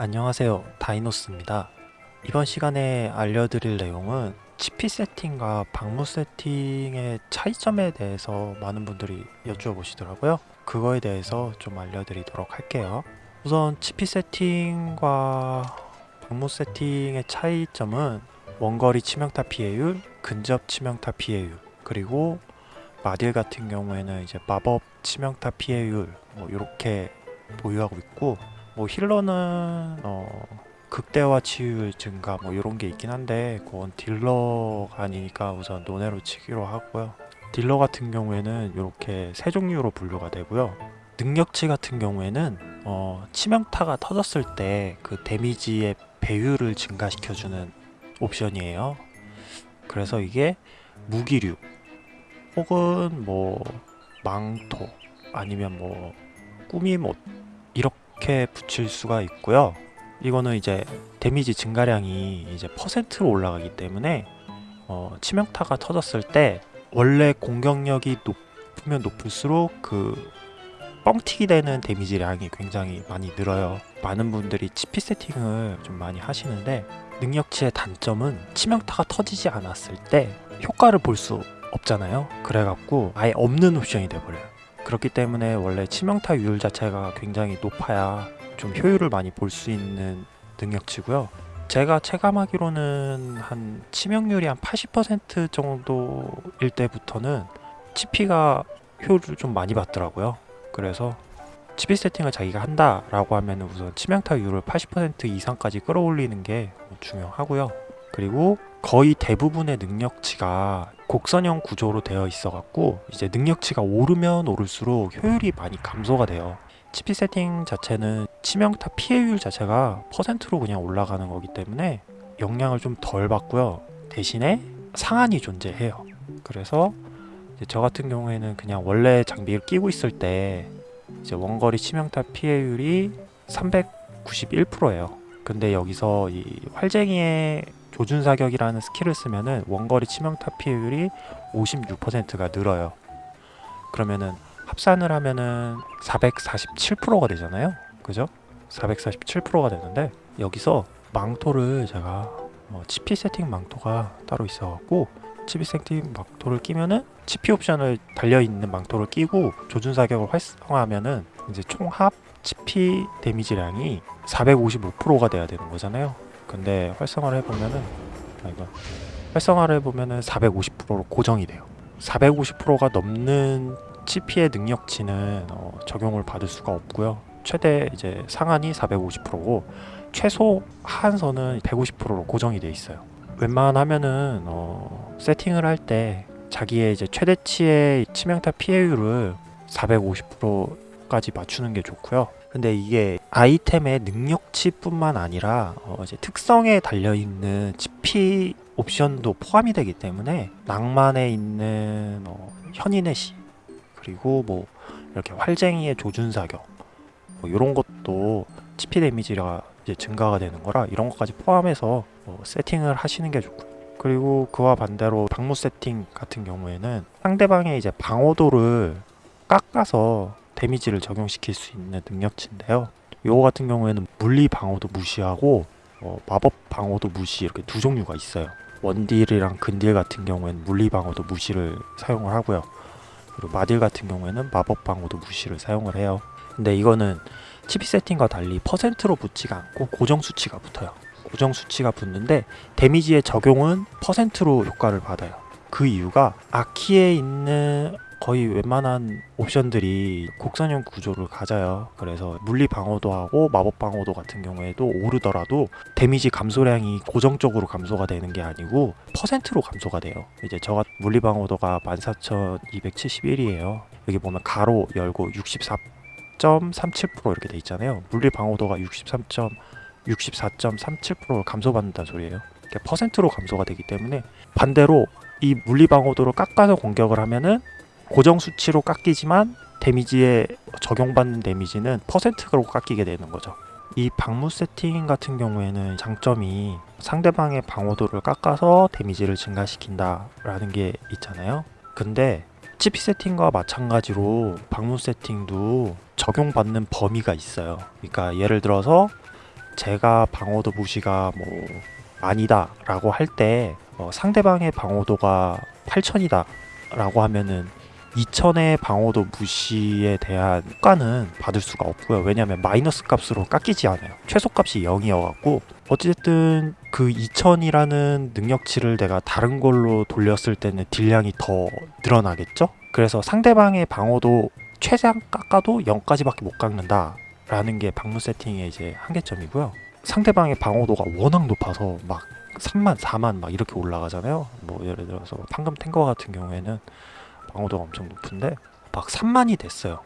안녕하세요. 다이노스입니다. 이번 시간에 알려드릴 내용은 치피 세팅과 방무 세팅의 차이점에 대해서 많은 분들이 여쭈어 보시더라고요. 그거에 대해서 좀 알려드리도록 할게요. 우선 치피 세팅과 방무 세팅의 차이점은 원거리 치명타 피해율, 근접 치명타 피해율 그리고 마딜 같은 경우에는 이제 마법 치명타 피해율 뭐 이렇게 보유하고 있고 뭐 힐러는 어 극대화 치유율 증가 뭐 이런 게 있긴 한데 그건 딜러가 아니니까 우선 논외로 치기로 하고요. 딜러 같은 경우에는 이렇게 세 종류로 분류가 되고요. 능력치 같은 경우에는 어 치명타가 터졌을 때 그 데미지의 배율을 증가시켜주는 옵션이에요. 그래서 이게 무기류 혹은 뭐 망토 아니면 뭐 꾸미못 이렇게 붙일 수가 있고요. 이거는 이제 데미지 증가량이 이제 퍼센트로 올라가기 때문에 어, 치명타가 터졌을 때 원래 공격력이 높으면 높을수록 그 뻥튀기 되는 데미지량이 굉장히 많이 늘어요. 많은 분들이 치피 세팅을 좀 많이 하시는데 능력치의 단점은 치명타가 터지지 않았을 때 효과를 볼 수 없잖아요. 그래갖고 아예 없는 옵션이 돼버려요 그렇기 때문에 원래 치명타율 자체가 굉장히 높아야 좀 효율을 많이 볼 수 있는 능력치고요. 제가 체감하기로는 한 치명률이 한 80% 정도일 때부터는 치피가 효율을 좀 많이 받더라고요. 그래서 치피 세팅을 자기가 한다라고 하면 우선 치명타율을 80% 이상까지 끌어올리는 게 중요하고요 그리고 거의 대부분의 능력치가 곡선형 구조로 되어 있어 갖고 이제 능력치가 오르면 오를수록 효율이 많이 감소가 돼요. 치피 세팅 자체는 치명타 피해율 자체가 퍼센트로 그냥 올라가는 거기 때문에 영향을 좀 덜 받고요. 대신에 상한이 존재해요. 그래서 저 같은 경우에는 그냥 원래 장비를 끼고 있을 때 이제 원거리 치명타 피해율이 391%예요. 근데 여기서 이 활쟁이의 조준 사격이라는 스킬을 쓰면은 원거리 치명타 피해율이 56%가 늘어요. 그러면은 합산을 하면은 447%가 되잖아요. 그죠? 447%가 되는데 여기서 망토를 제가 뭐 치피 세팅 망토가 따로 있어갖고 치피 세팅 망토를 끼면은 치피 옵션을 달려있는 망토를 끼고 조준 사격을 활성화하면은 이제 총합 치피 데미지량이 455%가 돼야 되는 거잖아요. 근데 활성화를 해보면은 아 이거. 활성화를 해보면은 450%로 고정이 돼요. 450%가 넘는 치피의 능력치는 어, 적용을 받을 수가 없고요. 최대 이제 상한이 450%고 최소 하한선은 150%로 고정이 돼 있어요. 웬만하면은 어, 세팅을 할 때 자기의 이제 최대치의 치명타 피해율을 450%까지 맞추는 게 좋고요 근데 이게 아이템의 능력치뿐만 아니라 어 이제 특성에 달려있는 치피 옵션도 포함이 되기 때문에 낭만에 있는 어 현인의 시 그리고 뭐 이렇게 활쟁이의 조준 사격 뭐 이런 것도 치피 데미지가 이제 증가가 되는 거라 이런 것까지 포함해서 어 세팅을 하시는 게 좋고요. 그리고 그와 반대로 방무 세팅 같은 경우에는 상대방의 이제 방어도를 깎아서 데미지를 적용시킬 수 있는 능력치인데요. 요거 같은 경우에는 물리 방어도 무시하고 어, 마법 방어도 무시 이렇게 두 종류가 있어요. 원딜이랑 근딜 같은 경우에는 물리 방어도 무시를 사용을 하고요. 그리고 마딜 같은 경우에는 마법 방어도 무시를 사용을 해요. 근데 이거는 치피 세팅과 달리 퍼센트로 붙지가 않고 고정 수치가 붙어요. 고정 수치가 붙는데 데미지의 적용은 퍼센트로 효과를 받아요. 그 이유가 아키에 있는 거의 웬만한 옵션들이 곡선형 구조를 가져요. 그래서 물리 방어도 하고 마법 방어도 같은 경우에도 오르더라도 데미지 감소량이 고정적으로 감소가 되는 게 아니고 퍼센트로 감소가 돼요. 이제 저가 물리 방어도가 14,271이에요. 여기 보면 가로 열고 64.37% 이렇게 돼 있잖아요. 물리 방어도가 63. 64.37% 감소받는다는 소리예요. 퍼센트로 감소가 되기 때문에 반대로 이 물리 방어도를 깎아서 공격을 하면은 고정 수치로 깎이지만 데미지에 적용받는 데미지는 퍼센트로 깎이게 되는 거죠. 이 방무 세팅 같은 경우에는 장점이 상대방의 방어도를 깎아서 데미지를 증가시킨다 라는 게 있잖아요. 근데 치피 세팅과 마찬가지로 방무 세팅도 적용받는 범위가 있어요. 그러니까 예를 들어서 제가 방어도 무시가 뭐 아니다 라고 할때 어, 상대방의 방어도가 8000이다 라고 하면은 2000의 방어도 무시에 대한 효과는 받을 수가 없고요. 왜냐하면 마이너스 값으로 깎이지 않아요. 최소값이 0이어갖고 어쨌든 그 2000이라는 능력치를 내가 다른 걸로 돌렸을 때는 딜량이 더 늘어나겠죠? 그래서 상대방의 방어도 최대한 깎아도 0까지밖에 못 깎는다 라는 게 방문 세팅의 이제 한계점이고요. 상대방의 방어도가 워낙 높아서 막 3만, 4만 막 이렇게 올라가잖아요. 뭐 예를 들어서 판금 탱거 같은 경우에는 방어도가 엄청 높은데 막 3만이 됐어요.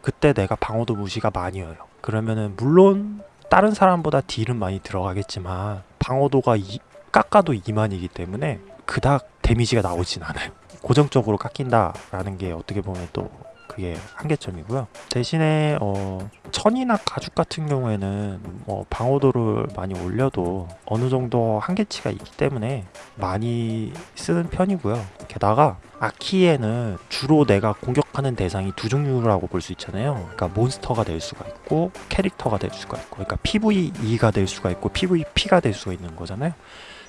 그때 내가 방어도 무시가 많이 어요. 그러면은 물론 다른 사람보다 딜은 많이 들어가겠지만 방어도가 이, 깎아도 2만이기 때문에 그닥 데미지가 나오진 않아요. 고정적으로 깎인다라는 게 어떻게 보면 또 그게 한계점이고요. 대신에 어, 천이나 가죽 같은 경우에는 뭐 방어도를 많이 올려도 어느 정도 한계치가 있기 때문에 많이 쓰는 편이고요. 게다가 아키에는 주로 내가 공격하는 대상이 두 종류라고 볼 수 있잖아요. 그러니까 몬스터가 될 수가 있고 캐릭터가 될 수가 있고, 그러니까 PVE가 될 수가 있고 PVP가 될 수가 있는 거잖아요.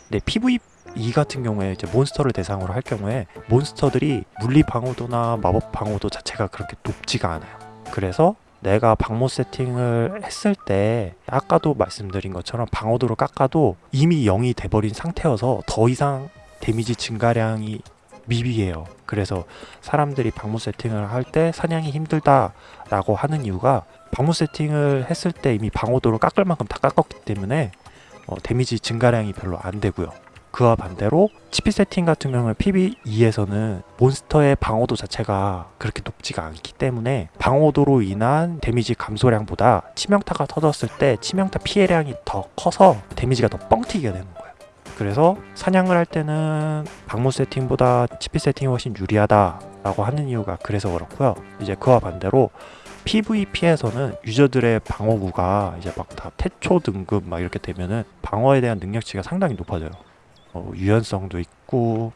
근데 PVP 이 같은 경우에 이제 몬스터를 대상으로 할 경우에 몬스터들이 물리 방어도나 마법 방어도 자체가 그렇게 높지가 않아요. 그래서 내가 방모 세팅을 했을 때 아까도 말씀드린 것처럼 방어도를 깎아도 이미 0이 돼버린 상태여서 더 이상 데미지 증가량이 미비해요. 그래서 사람들이 방모 세팅을 할 때 사냥이 힘들다라고 하는 이유가 방모 세팅을 했을 때 이미 방어도를 깎을 만큼 다 깎았기 때문에 어, 데미지 증가량이 별로 안 되고요. 그와 반대로 치피 세팅 같은 경우는 PVE에서는 몬스터의 방어도 자체가 그렇게 높지가 않기 때문에 방어도로 인한 데미지 감소량보다 치명타가 터졌을 때 치명타 피해량이 더 커서 데미지가 더 뻥튀기가 되는 거예요. 그래서 사냥을 할 때는 방무 세팅보다 치피 세팅이 훨씬 유리하다라고 하는 이유가 그래서 그렇고요. 이제 그와 반대로 PVP에서는 유저들의 방어구가 이제 막 다 태초 등급 막 이렇게 되면은 방어에 대한 능력치가 상당히 높아져요. 뭐 유연성도 있고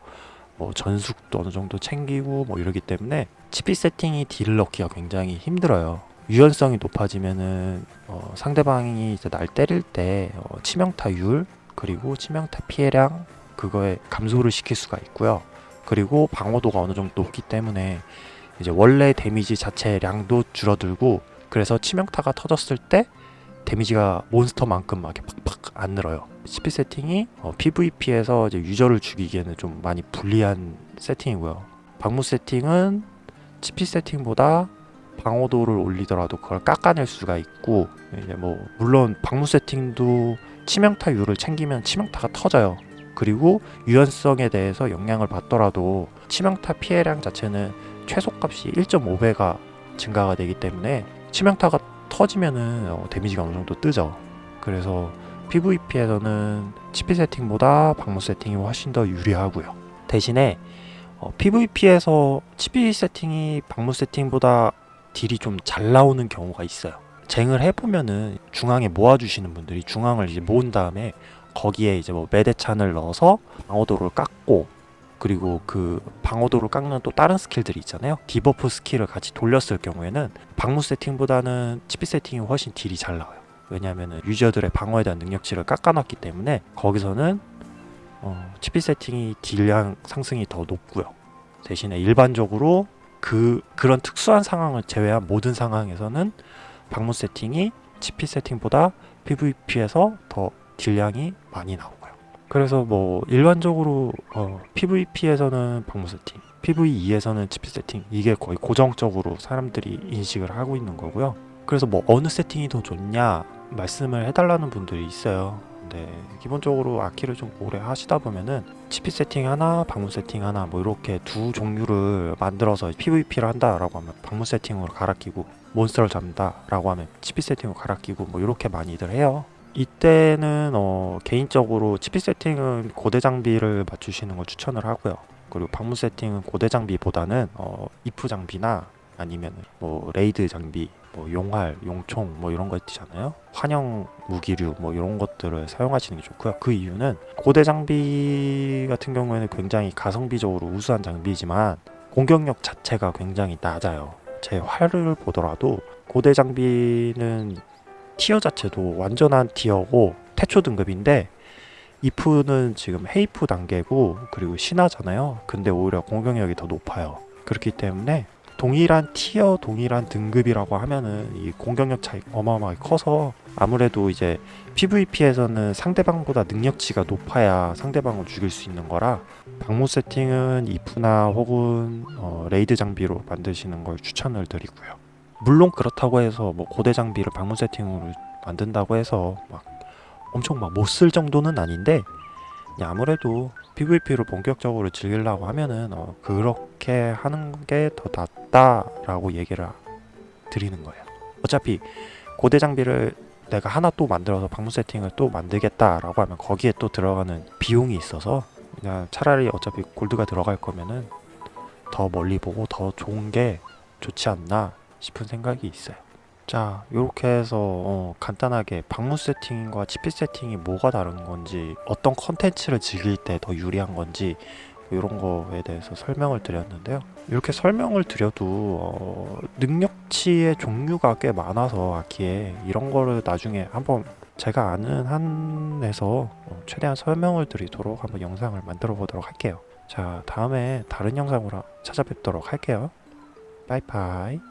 뭐 전숙도 어느 정도 챙기고 뭐 이러기 때문에 치피 세팅이 딜을 넣기가 굉장히 힘들어요. 유연성이 높아지면은 어, 상대방이 이제 날 때릴 때 어, 치명타율 그리고 치명타 피해량 그거에 감소를 시킬 수가 있고요. 그리고 방어도가 어느 정도 높기 때문에 이제 원래 데미지 자체량도 줄어들고 그래서 치명타가 터졌을 때 데미지가 몬스터만큼 막 이렇게 팍팍 안 늘어요. CP 세팅이 어, PVP에서 이제 유저를 죽이기에는 좀 많이 불리한 세팅이고요. 방무 세팅은 CP 세팅보다 방어도를 올리더라도 그걸 깎아낼 수가 있고 이제 뭐 물론 방무 세팅도 치명타율을 챙기면 치명타가 터져요. 그리고 유연성에 대해서 영향을 받더라도 치명타 피해량 자체는 최소값이 1.5배가 증가가 되기 때문에 치명타가 터지면은 어, 데미지가 어느 정도 뜨죠. 그래서 PVP에서는 치피 세팅보다 방무 세팅이 훨씬 더 유리하고요. 대신에 어, PVP에서 치피 세팅이 방무 세팅보다 딜이 좀 잘 나오는 경우가 있어요. 쟁을 해보면은 중앙에 모아주시는 분들이 중앙을 이제 모은 다음에 거기에 이제 뭐 매대찬을 넣어서 방어도를 깎고 그리고 그 방어도를 깎는 또 다른 스킬들이 있잖아요. debuff 스킬을 같이 돌렸을 경우에는 방무 세팅보다는 치피 세팅이 훨씬 딜이 잘 나와요. 왜냐하면 유저들의 방어에 대한 능력치를 깎아놨기 때문에 거기서는 어, 치피 세팅이 딜량 상승이 더 높고요. 대신에 일반적으로 그 그런 특수한 상황을 제외한 모든 상황에서는 방무 세팅이 치피 세팅보다 PVP에서 더 딜량이 많이 나오고요. 그래서 뭐 일반적으로 어, PVP에서는 방무 세팅, PVE에서는 치피 세팅 이게 거의 고정적으로 사람들이 인식을 하고 있는 거고요. 그래서 뭐 어느 세팅이 더 좋냐 말씀을 해달라는 분들이 있어요. 근데 기본적으로 아키를 좀 오래 하시다 보면은 치피 세팅 하나, 방무 세팅 하나 뭐 이렇게 두 종류를 만들어서 PVP를 한다라고 하면 방무 세팅으로 갈아 끼고 몬스터를 잡는다라고 하면 치피 세팅으로 갈아 끼고 뭐 이렇게 많이들 해요. 이때는 어 개인적으로 치피 세팅은 고대 장비를 맞추시는 걸 추천을 하고요. 그리고 방무 세팅은 고대 장비보다는 어 이프 장비나 아니면 뭐 raid 장비 뭐 용활, 용총 뭐 이런 거 있잖아요. 환영 무기류 뭐 이런 것들을 사용하시는 게 좋고요. 그 이유는 고대 장비 같은 경우에는 굉장히 가성비적으로 우수한 장비지만 공격력 자체가 굉장히 낮아요. 제 활을 보더라도 고대 장비는 tier 자체도 완전한 tier고 태초 등급인데 이프는 지금 헤이프 단계고 그리고 신화잖아요. 근데 오히려 공격력이 더 높아요. 그렇기 때문에 동일한 tier, 동일한 등급이라고 하면은 이 공격력 차이 어마어마하게 커서 아무래도 이제 PVP에서는 상대방보다 능력치가 높아야 상대방을 죽일 수 있는 거라 방무 세팅은 이프나 혹은 어, raid 장비로 만드시는 걸 추천을 드리고요. 물론 그렇다고 해서 뭐 고대 장비를 방무 세팅으로 만든다고 해서 막 엄청 막 못 쓸 정도는 아닌데 아무래도 PVP로 본격적으로 즐기려고 하면은 어, 그렇게 하는 게 더 낫다라고 얘기를 드리는 거예요. 어차피 고대 장비를 내가 하나 또 만들어서 방문 세팅을 또 만들겠다라고 하면 거기에 또 들어가는 비용이 있어서 그냥 차라리 어차피 골드가 들어갈 거면은 더 멀리 보고 더 좋은 게 좋지 않나 싶은 생각이 있어요. 자, 이렇게 해서 어, 간단하게 방문 세팅과 치피 세팅이 뭐가 다른 건지, 어떤 컨텐츠를 즐길 때 더 유리한 건지 이런 거에 대해서 설명을 드렸는데요. 이렇게 설명을 드려도 어, 능력치의 종류가 꽤 많아서 아키에 이런 거를 나중에 한번 제가 아는 한에서 어, 최대한 설명을 드리도록 한번 영상을 만들어 보도록 할게요. 자, 다음에 다른 영상으로 찾아뵙도록 할게요. 바이바이.